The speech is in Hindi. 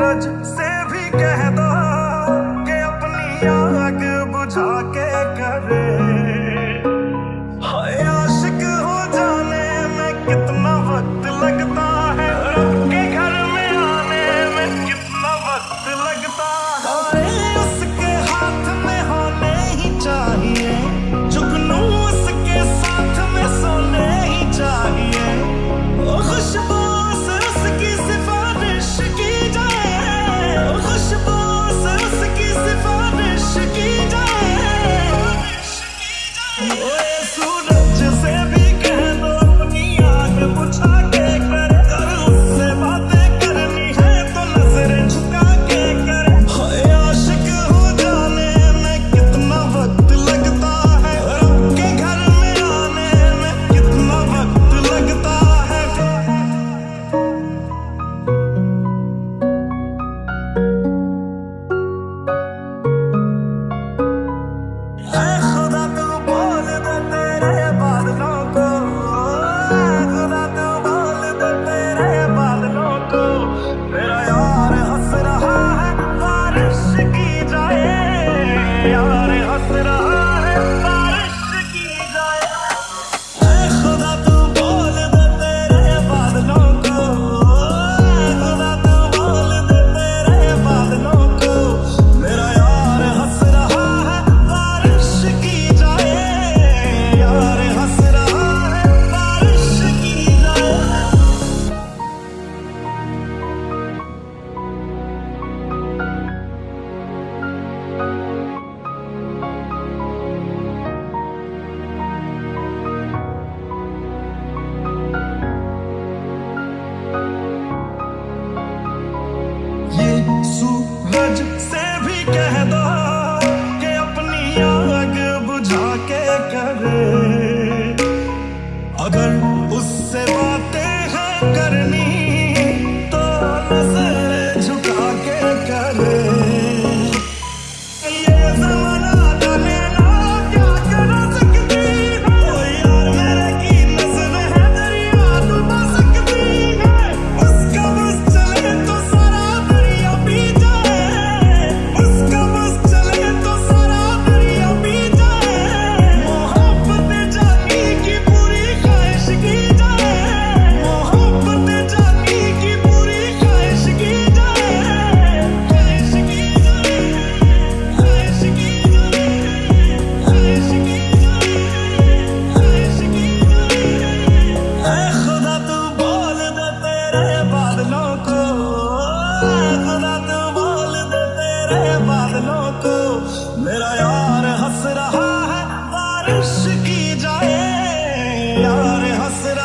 सूरज से भी कह दो। bubble. तेरे बादलों को मेरा यार हंस रहा है बारिश की जाए यार हंस रहा